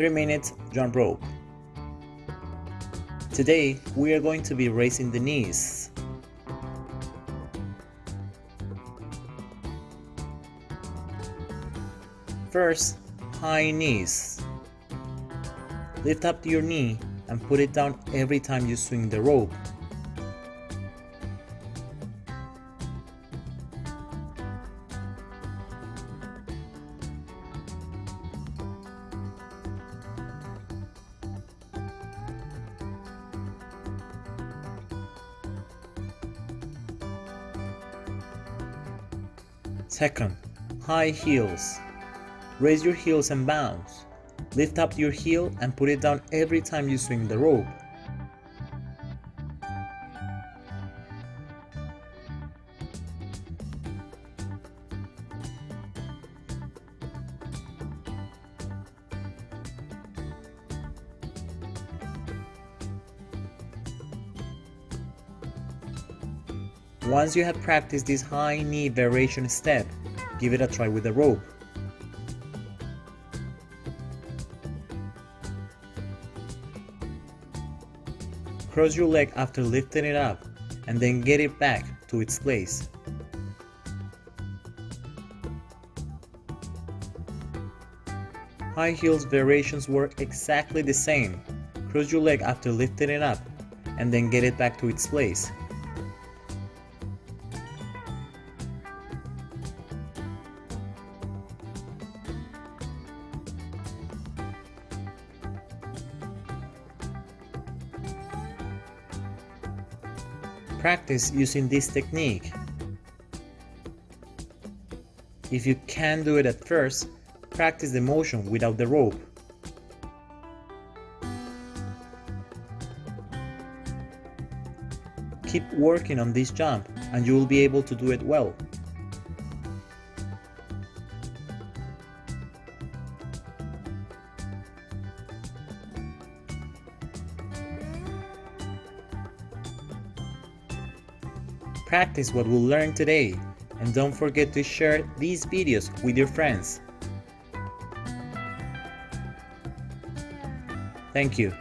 3 minutes jump rope. Today we are going to be raising the knees. First, high knees. Lift up your knee and put it down every time you swing the rope. Second, high heels. Raise your heels and bounce. Lift up your heel and put it down every time you swing the rope. Once you have practiced this high knee variation step, give it a try with the rope. Cross your leg after lifting it up and then get it back to its place. High heels variations work exactly the same. Cross your leg after lifting it up and then get it back to its place. Practice using this technique. If you can't do it at first, practice the motion without the rope. Keep working on this jump and you will be able to do it well. Practice what we learned today and don't forget to share these videos with your friends. Thank you.